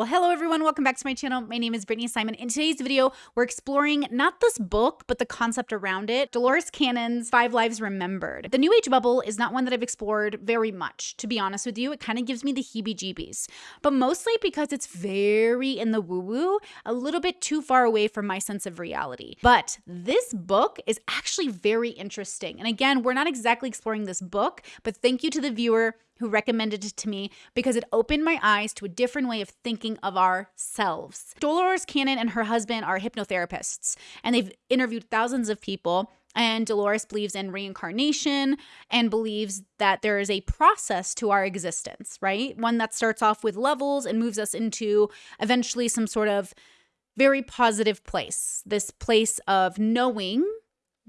Well, hello everyone, welcome back to my channel. My name is Brittany Simon. In today's video, we're exploring not this book, but the concept around it, Dolores Cannon's Five Lives Remembered. The New Age bubble is not one that I've explored very much. To be honest with you, it kind of gives me the heebie-jeebies, but mostly because it's very in the woo-woo, a little bit too far away from my sense of reality. But this book is actually very interesting. And again, we're not exactly exploring this book, but thank you to the viewer who recommended it to me because it opened my eyes to a different way of thinking of ourselves. Dolores Cannon and her husband are hypnotherapists, and they've interviewed thousands of people. And Dolores believes in reincarnation and believes that there is a process to our existence, right? One that starts off with levels and moves us into eventually some sort of very positive place. This place of knowing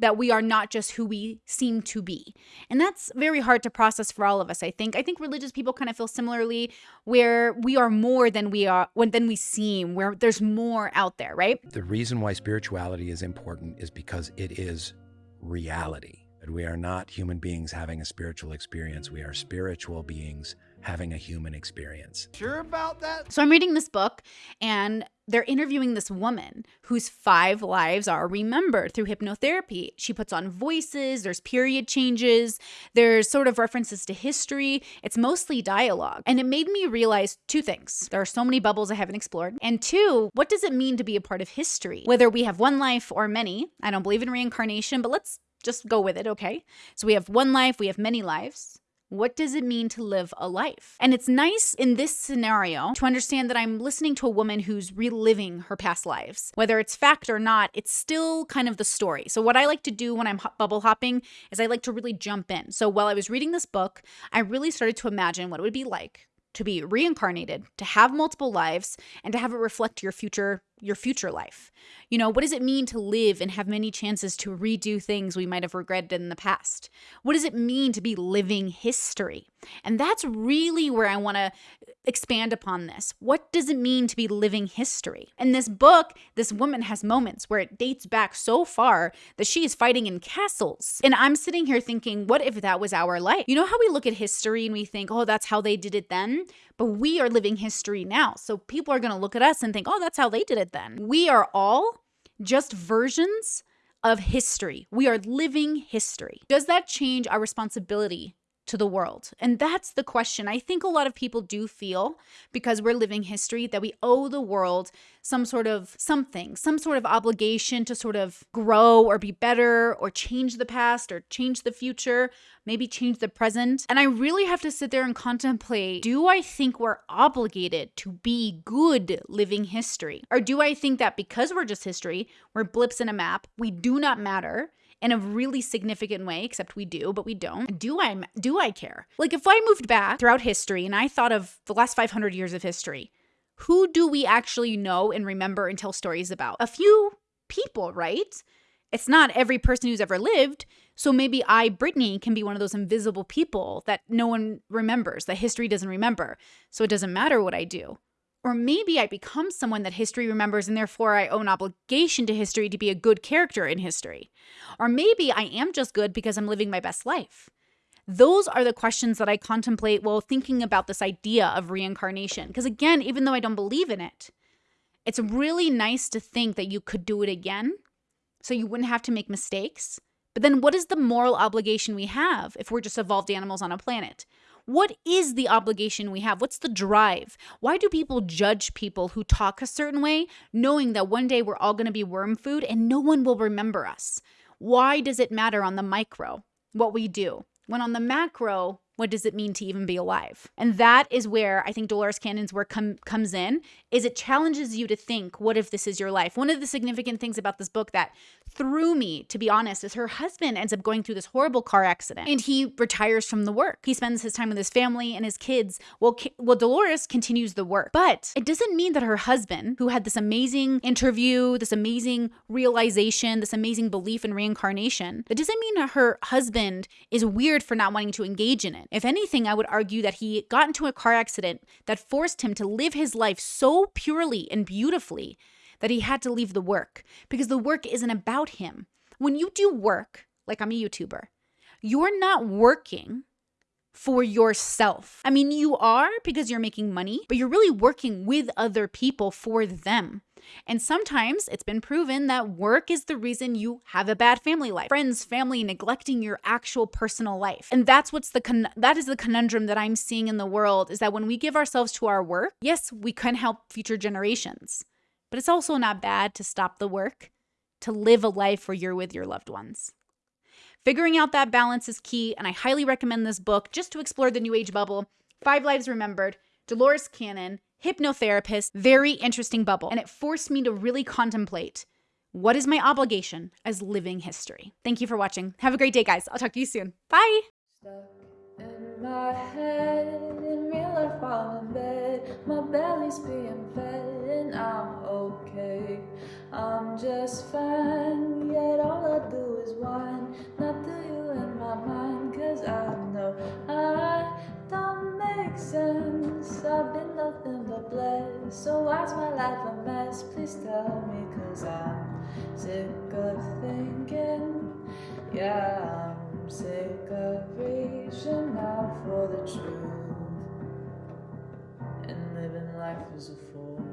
that we are not just who we seem to be. And that's very hard to process for all of us, I think. I think religious people kind of feel similarly where we are more than we are when than we seem, where there's more out there, right? The reason why spirituality is important is because it is reality. That we are not human beings having a spiritual experience. We are spiritual beings having a human experience. Sure about that? So I'm reading this book and they're interviewing this woman whose five lives are remembered through hypnotherapy. She puts on voices, there's period changes, there's sort of references to history. It's mostly dialogue. And it made me realize two things. There are so many bubbles I haven't explored. And two, what does it mean to be a part of history? Whether we have one life or many. I don't believe in reincarnation, but let's just go with it, okay? So we have one life, we have many lives. What does it mean to live a life? And it's nice in this scenario to understand that I'm listening to a woman who's reliving her past lives. Whether it's fact or not, it's still kind of the story. So, what I like to do when I'm bubble hopping is I like to really jump in. So, while I was reading this book, I really started to imagine what it would be like to be reincarnated, to have multiple lives, and to have it reflect your future your future life. You know, what does it mean to live and have many chances to redo things we might have regretted in the past? What does it mean to be living history? And that's really where I want to expand upon this. What does it mean to be living history? In this book, this woman has moments where it dates back so far that she is fighting in castles. And I'm sitting here thinking, what if that was our life? You know how we look at history and we think, oh, that's how they did it then? But we are living history now. So people are going to look at us and think, oh, that's how they did it then. We are all just versions of history. We are living history. Does that change our responsibility to the world? And that's the question. I think a lot of people do feel because we're living history that we owe the world some sort of something, some sort of obligation to sort of grow or be better or change the past or change the future, maybe change the present. And I really have to sit there and contemplate do I think we're obligated to be good living history? Or do I think that because we're just history, we're blips in a map, we do not matter? In a really significant way except we do but we don't do i do i care like if i moved back throughout history and i thought of the last 500 years of history who do we actually know and remember and tell stories about? A few people, right? It's not every person who's ever lived. So maybe I, Brittany, can be one of those invisible people that no one remembers, that history doesn't remember. So it doesn't matter what I do. Or maybe I become someone that history remembers and therefore I owe an obligation to history to be a good character in history. Or maybe I am just good because I'm living my best life. Those are the questions that I contemplate while thinking about this idea of reincarnation. Because again, even though I don't believe in it, it's really nice to think that you could do it again so you wouldn't have to make mistakes. But then what is the moral obligation we have if we're just evolved animals on a planet? What is the obligation we have? What's the drive? Why do people judge people who talk a certain way, knowing that one day we're all going to be worm food and no one will remember us? Why does it matter on the micro what we do? When on the macro, what does it mean to even be alive? And that is where I think Dolores Cannon's work com- comes in is it challenges you to think, what if this is your life? One of the significant things about this book that threw me, to be honest, is her husband ends up going through this horrible car accident and he retires from the work. He spends his time with his family and his kids. Well, well Dolores continues the work. But it doesn't mean that her husband, who had this amazing interview, this amazing realization, this amazing belief in reincarnation, it doesn't mean that her husband is weird for not wanting to engage in it. If anything, I would argue that he got into a car accident that forced him to live his life so purely and beautifully that he had to leave the work because the work isn't about him. When you do work, like I'm a YouTuber, you're not working for yourself. I mean, you are because you're making money, but you're really working with other people for them. And sometimes it's been proven that work is the reason you have a bad family life. Friends, family neglecting your actual personal life. And that's what's the that is the conundrum that I'm seeing in the world is that when we give ourselves to our work, yes, we can help future generations. But it's also not bad to stop the work, to live a life where you're with your loved ones. Figuring out that balance is key, and I highly recommend this book just to explore the New Age bubble. Five Lives Remembered, Dolores Cannon, hypnotherapist, very interesting bubble. And it forced me to really contemplate what is my obligation as living history. Thank you for watching. Have a great day, guys. I'll talk to you soon. Bye. my head, in real life I'm in bed, my belly's being fed and I'm okay. I'm just fine, Why's my life a mess? Please tell me, cause I'm sick of thinking. Yeah, I'm sick of reaching out for the truth and living life as a fool.